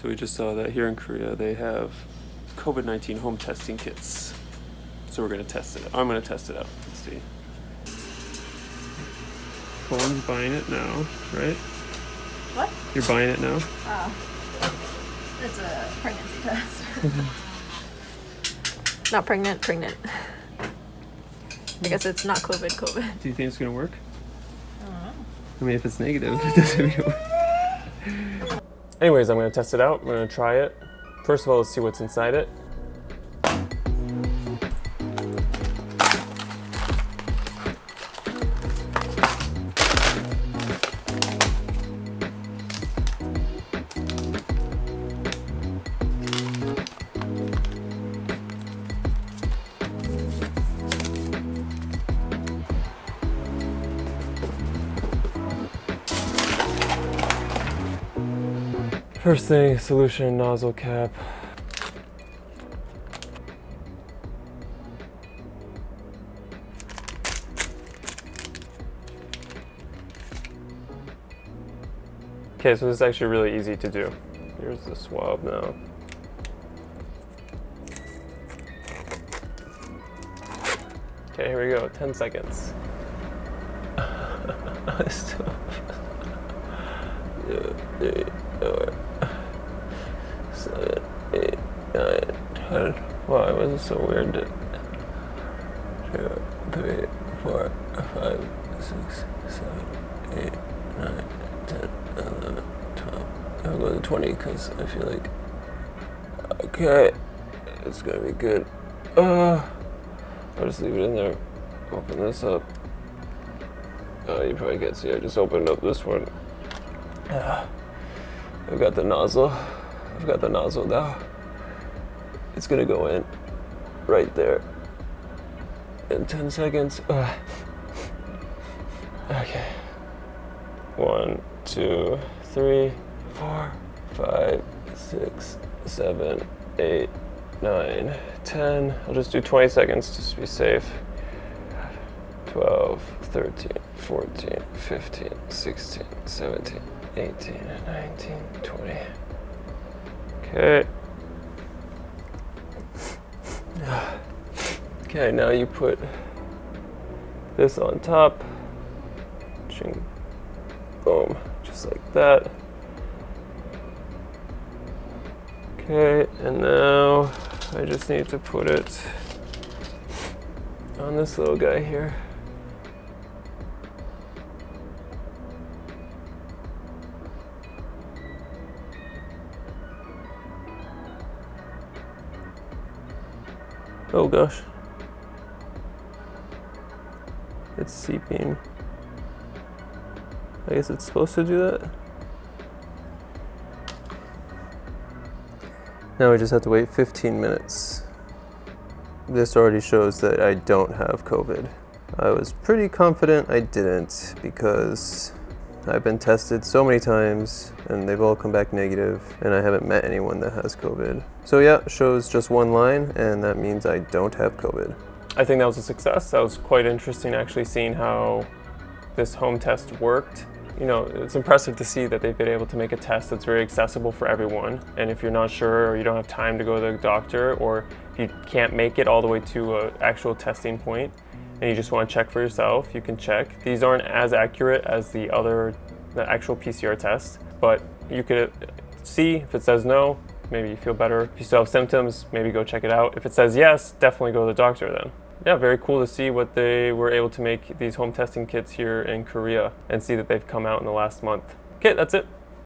So we just saw that here in Korea they have COVID-19 home testing kits. So we're gonna test it. I'm gonna test it out. Let's see. Colin's buying it now, right? What? You're buying it now? Oh. It's a pregnancy test. not pregnant, pregnant. I guess it's not COVID, COVID. Do you think it's gonna work? I don't know. I mean, if it's negative, it doesn't mean it works. Anyways, I'm gonna test it out. I'm gonna try it. First of all, let's see what's inside it. First thing, solution nozzle cap. Okay, so this is actually really easy to do. Here's the swab now. Okay, here we go, 10 seconds. Still- two, three, four, seven, eight, nine, ten. Wow, why was it so weird? Two, three, four, five, six, seven, eight, nine, ten, eleven, twelve. I'll go to twenty because I feel like okay, it's gonna be good. Uh, I'll just leave it in there. Open this up. Oh, you probably can't see. I just opened up this one. I've got the nozzle. I've got the nozzle now. It's gonna go in right there in 10 seconds. Ugh. Okay. One, two, three, four, five, six, seven, eight, nine, ten. I'll just do 20 seconds just to be safe. 12, 13, 14, 15, 16, 17, 18, 19, 20. Okay. Okay, now you put this on top. Ching. Boom. Just like that. Okay, and now I just need to put it on this little guy here. Oh gosh. It's seeping. I guess it's supposed to do that. Now we just have to wait 15 minutes. This already shows that I don't have COVID. I was pretty confident I didn't because I've been tested so many times and they've all come back negative and I haven't met anyone that has COVID. So yeah, shows just one line and that means I don't have COVID. I think that was a success. That was quite interesting actually seeing how this home test worked. You know, it's impressive to see that they've been able to make a test that's very accessible for everyone. And if you're not sure or you don't have time to go to the doctor or if you can't make it all the way to an actual testing point and you just want to check for yourself, you can check. These aren't as accurate as the other, the actual PCR test, but you could uh, see if it says no, maybe you feel better. If you still have symptoms, maybe go check it out. If it says yes, definitely go to the doctor then. Yeah, very cool to see what they were able to make these home testing kits here in Korea and see that they've come out in the last month. Okay, that's it.